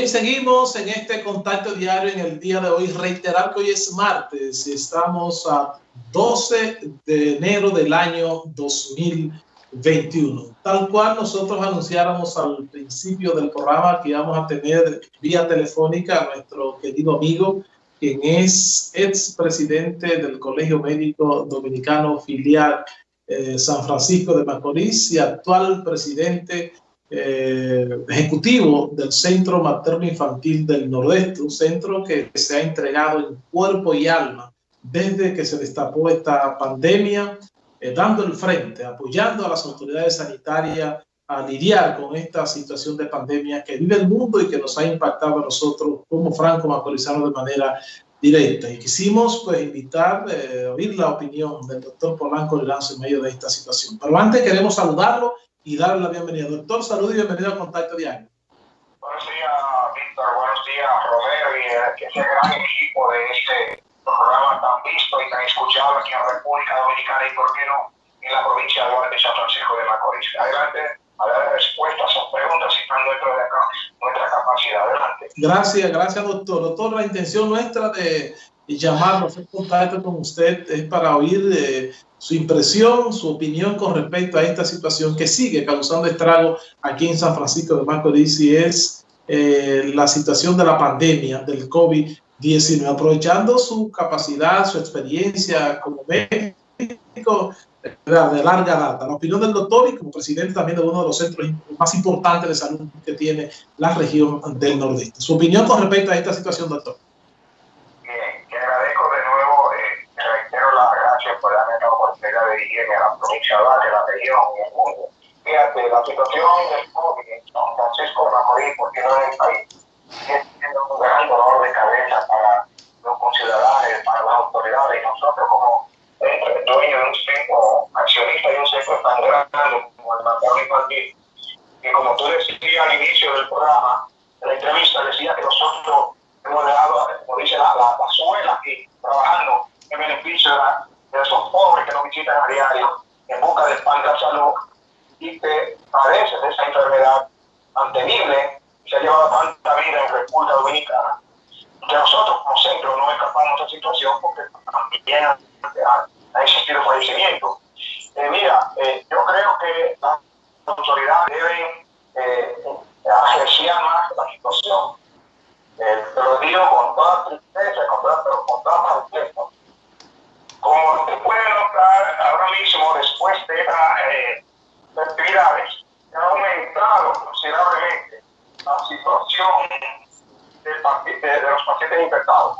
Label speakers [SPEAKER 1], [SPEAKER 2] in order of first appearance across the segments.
[SPEAKER 1] Bien, seguimos en este contacto diario en el día de hoy. Reiterar que hoy es martes y estamos a 12 de enero del año 2021. Tal cual nosotros anunciáramos al principio del programa que íbamos a tener vía telefónica a nuestro querido amigo, quien es ex presidente del Colegio Médico Dominicano filial eh, San Francisco de Macorís y actual presidente eh, ejecutivo del Centro Materno Infantil del Nordeste, un centro que se ha entregado en cuerpo y alma desde que se destapó esta pandemia, eh, dando el frente, apoyando a las autoridades sanitarias a lidiar con esta situación de pandemia que vive el mundo y que nos ha impactado a nosotros como franco macorizanos de manera directa. Y quisimos pues invitar, eh, oír la opinión del doctor Polanco Lanzo en medio de esta situación. Pero antes queremos saludarlo y darle la bienvenida. Doctor, salud y bienvenido a Contacto Diario.
[SPEAKER 2] Buenos días, Víctor. Buenos días, Romero y eh, ese gran equipo de este programa tan visto y tan escuchado aquí en la República Dominicana y, por qué no, en la provincia de San Francisco de Macorís. Adelante a dar respuestas a sus preguntas y están dentro de acá, nuestra capacidad. Adelante.
[SPEAKER 1] Gracias, gracias, doctor. Doctor, la intención nuestra de llamarlo, hacer contacto con usted es para oír eh, su impresión, su opinión con respecto a esta situación que sigue causando estrago aquí en San Francisco de Macorís y es eh, la situación de la pandemia del COVID-19. Aprovechando su capacidad, su experiencia como médico de larga data, la opinión del doctor y como presidente también de uno de los centros más importantes de salud que tiene la región del Nordeste. Su opinión con respecto a esta situación, doctor.
[SPEAKER 2] De la provincia de la región. Fíjate, la situación del COVID en San Francisco de porque no en el país, un gran dolor de cabeza para los conciudadanos, para las autoridades y nosotros como dueños de un centro, accionista de un centro tan grande como el materno infantil. Y como tú decías al inicio del programa, de la entrevista, decía que nosotros hemos dejado, como dice la, la, la suela aquí, trabajando en beneficio de la de esos pobres que nos visitan a diario en busca de pan de salud y que padecen de esa enfermedad tan temible y se ha llevado tanta vida en República Dominicana, que nosotros como centro no escapamos de esa situación porque también ha, ha existido fallecimiento. Eh, mira, eh, yo creo que las autoridades deben eh, apreciar más la situación. Eh, te lo digo con toda tristeza, con toda, con toda como se puede notar ahora mismo, después de estas eh, actividades, ha aumentado considerablemente la situación de, de los pacientes infectados.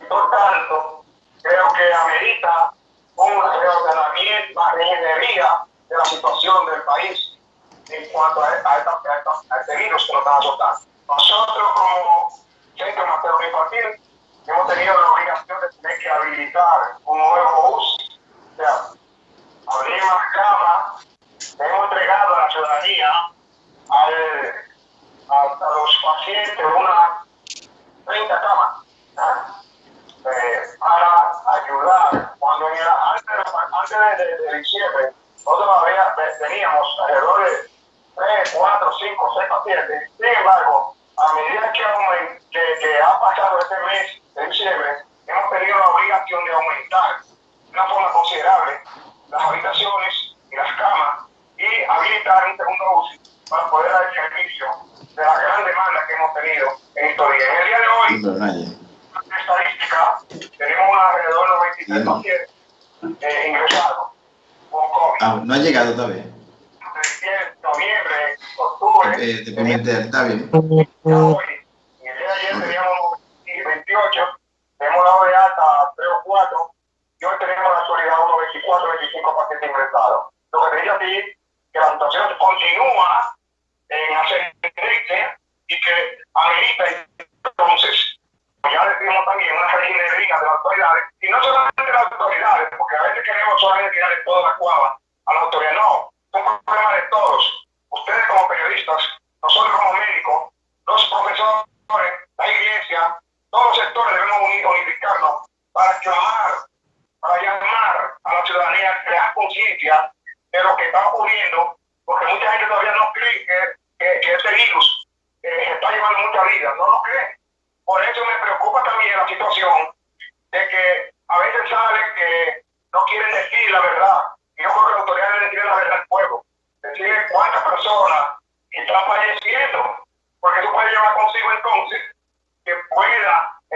[SPEAKER 2] Y por tanto, creo que amerita un reordenamiento, una reingeniería de la situación del país en cuanto a, a, a, a este virus que nos está azotando. Nosotros como Centro Materno Infantil hemos tenido la obligación de tener que habilitar un nuevo UCI. O sea, abrir más camas, hemos entregado a la ciudadanía al, a, a, los pacientes unas 30 camas eh, para ayudar. Cuando en antes, antes de, de, diciembre, nosotros había, teníamos alrededor de 3, 4, 5, 6 pacientes. Sin embargo, a medida que, que, que ha pasado este mes de diciembre, hemos tenido la obligación de aumentar de una forma considerable las habitaciones y las camas y habilitar un segundo UCI para poder dar el servicio de la gran demanda que hemos tenido en estos días. En el día de hoy, la estadística, tenemos alrededor de 23 pacientes eh, ingresados con COVID.
[SPEAKER 3] Ah, no ha llegado todavía. Eh, te está bien.
[SPEAKER 2] Hoy, y el día de ayer teníamos 28, tenemos dado de alta 3 o 4, y hoy tenemos en la actualidad unos 24 25 pacientes ingresados. Lo que te digo aquí que la situación continúa en ascendente y que amerita entonces, ya decimos también, una reginería de las autoridades, y no solamente de las autoridades, porque a veces queremos solamente tirar de toda la cuava a las autoridades, no, es un problema de todos. Ustedes como periodistas, nosotros como médicos, los profesores, la iglesia, todos los sectores debemos unificarnos para clamar, para llamar a la ciudadanía a crear conciencia de lo que está ocurriendo, porque mucha gente todavía no cree que, que, este virus eh, está llevando mucha vida, no lo creen. Por eso me preocupa también la situación de que a veces sale que no quieren decir la verdad. Y yo creo que las autoridades deben decir la verdad al pueblo. Decir cuántas personas están falleciendo. Porque eso puede llevar consigo entonces que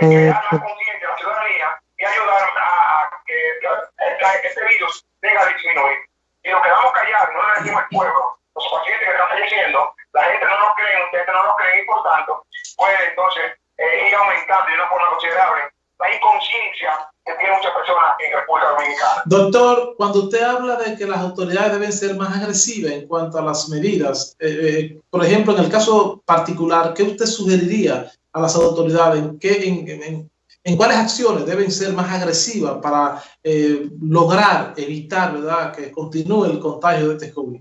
[SPEAKER 2] ciudadanía y ayudar a, que este virus venga a disminuir. Y nos quedamos callados, no le decimos al pueblo, los pacientes que están falleciendo, la gente no lo cree, ustedes no lo creen y por tanto puede entonces eh, ir aumentando de una forma considerable la inconsciencia que tiene muchas personas en República Dominicana.
[SPEAKER 1] Doctor, cuando usted habla de que las autoridades deben ser más agresivas en cuanto a las medidas, eh, eh, por ejemplo, en el caso particular, ¿qué usted sugeriría a las autoridades? ¿En, qué, en, en, cuáles acciones deben ser más agresivas para eh, lograr evitar ¿verdad? que continúe el contagio de este COVID?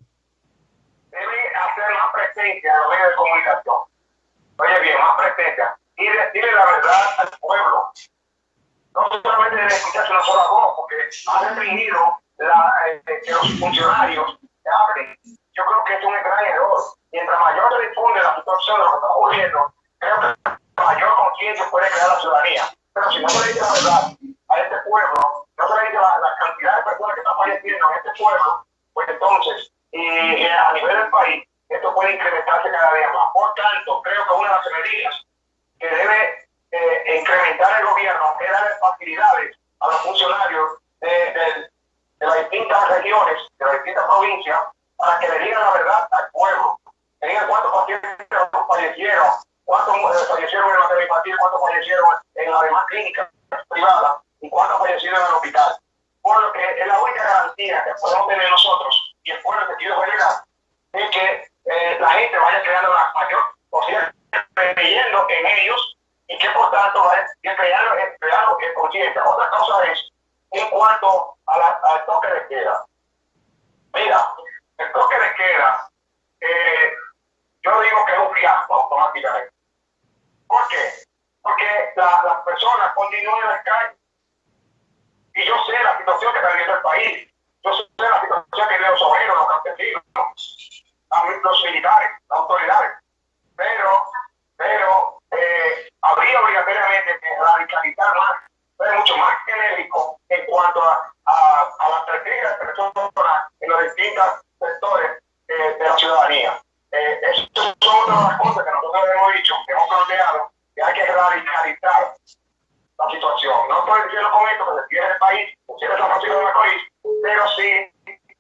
[SPEAKER 2] Debe hacer más presencia en los medios de comunicación. Oye bien, más presencia. Y decirle la verdad al pueblo no solamente debe escucharse una sola voz, porque ha restringido la, eh, que los funcionarios hablen. Yo creo que es un gran error. Mientras mayor se difunde la situación de lo que está ocurriendo, crear la ciudadanía. Pero si no se le dice la verdad a este pueblo, no se le dice la, cantidad de personas que están falleciendo en este pueblo, pues entonces, a nivel del país, esto puede incrementarse cada día más. Por tanto, creo que una de las medidas que debe eh, incrementar el gobierno que darle facilidades a los funcionarios de, las distintas regiones, de las distintas provincias, para que le digan la verdad al pueblo. Que digan cuántos pacientes fallecieron, cuántos eh, fallecieron en la materia infantil, cuántos fallecieron en las demás clínicas privadas y cuántos fallecieron en el hospital. Por lo que es la única garantía que podemos tener nosotros y el pueblo que quiere llegar es que eh, la gente vaya creando la mayor posibilidad creyendo en ellos y que por tanto va a crear, crear que conciencia. Otra cosa es en cuanto al toque de queda. Mira, el toque de queda, eh, yo digo que es un fiasco automáticamente. ¿Por qué? Porque la, las personas continúan en la calle. Y yo sé la situación que está viviendo el país. Yo sé la situación que viven los obreros, los campesinos, los militares, las autoridades. Pero, pero eh, habría obligatoriamente que radicalizar más, ser mucho más genérico en cuanto a, a, a las características de personas en los distintos sectores eh, de la ciudadanía. Eh, Estas son otras cosas que nosotros hemos dicho, que hemos planteado, que hay que radicalizar la situación. No estoy diciendo con esto que se cierre el país, se cierre San Francisco de país, pero sí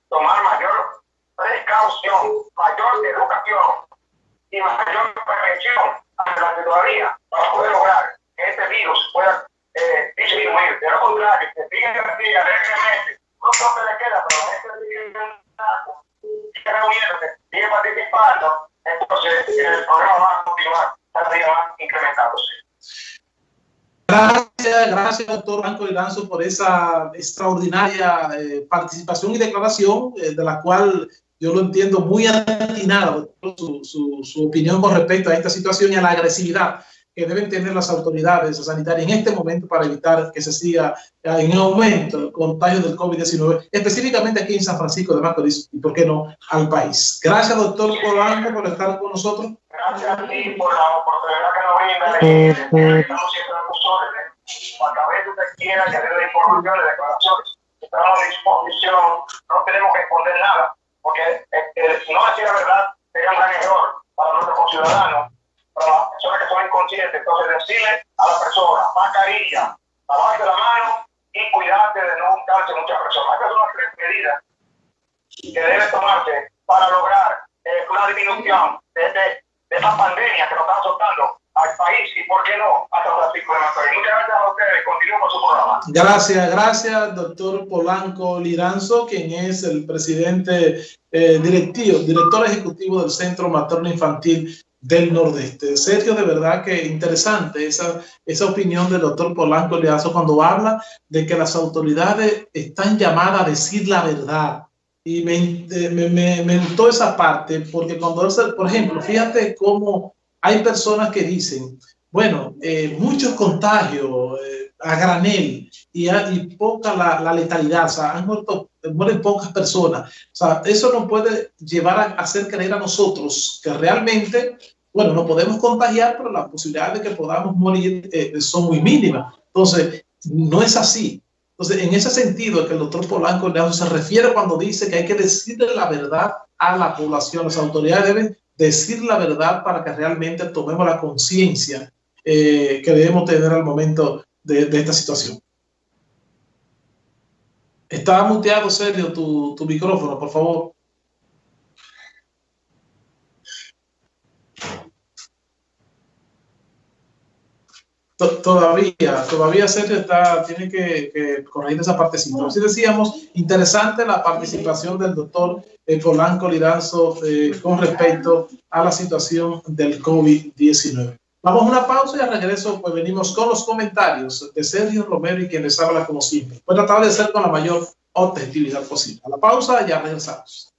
[SPEAKER 2] tomar mayor precaución, mayor educación y mayor prevención adelante todavía para poder lograr que este virus pueda eh, disminuir. De lo contrario, que siga que siga alegremente, no toque le queda, pero la gente sigue reuniéndose, sigue participando, entonces el va a continuar incrementándose.
[SPEAKER 1] Gracias, gracias, doctor Blanco Liranzo, por esa extraordinaria eh, participación y declaración, eh, de la cual yo lo entiendo muy atinado su, su, su, opinión con respecto a esta situación y a la agresividad que deben tener las autoridades sanitarias en este momento para evitar que se siga en aumento el contagio del COVID-19, específicamente aquí en San Francisco de Macorís y, por qué no, al país. Gracias, doctor Polanco, por estar con nosotros.
[SPEAKER 2] Gracias a ti por la oportunidad que nos brinda. Estamos siempre a tus órdenes. Cuando a veces usted quiera que dé informaciones, declaraciones, estamos a disposición, no tenemos que esconder nada porque eh, no decir la verdad sería un gran error para nuestros las personas que son inconscientes. Entonces, decirle a la persona, mascarilla, lavarse la mano y cuidarte de no juntarse muchas personas. Estas son las tres medidas que deben tomarse para lograr eh, una disminución de, de, de esta pandemia que nos está azotando al país y, ¿por qué no?, a San Francisco de Macorís. Muchas gracias a ustedes. Continúen con su programa.
[SPEAKER 1] Gracias, gracias, doctor Polanco Liranzo, quien es el presidente eh, directivo, director ejecutivo del Centro Materno Infantil del Nordeste. Sergio, de verdad que interesante esa, esa opinión del doctor Polanco Liranzo cuando habla de que las autoridades están llamadas a decir la verdad. Y me, me, me, me esa parte, porque cuando, por ejemplo, fíjate cómo hay personas que dicen, bueno, eh, muchos contagios eh, a granel y, a, y poca la, la, letalidad, o sea, han muerto, mueren pocas personas. O sea, eso nos puede llevar a hacer creer a nosotros que realmente bueno, no podemos contagiar, pero la posibilidad de que podamos morir eh, son muy mínimas. Entonces, no es así. Entonces, en ese sentido, que el doctor Polanco se refiere cuando dice que hay que decirle la verdad a la población, las autoridades deben decir la verdad para que realmente tomemos la conciencia eh, que debemos tener al momento de, esta situación. Está muteado, Sergio, tu, tu micrófono, por favor. Todavía, todavía Sergio está, tiene que, corregir esa partecita. Así decíamos, interesante la participación del doctor eh, Polanco Liranzo eh, con respecto a la situación del COVID-19. Vamos a una pausa y al regreso pues venimos con los comentarios de Sergio Romero y quien les habla como siempre. Voy a tratar de hacer con la mayor objetividad posible. A la pausa y ya regresamos.